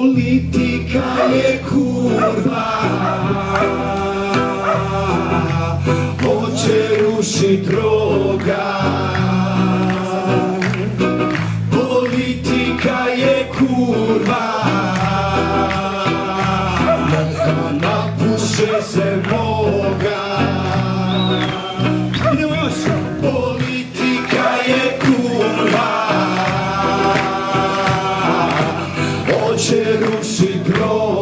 Politika je kurva. Hoće rušit roga Politika je kurva. Neka napuše se moga Politika je kurva. ruszy krok.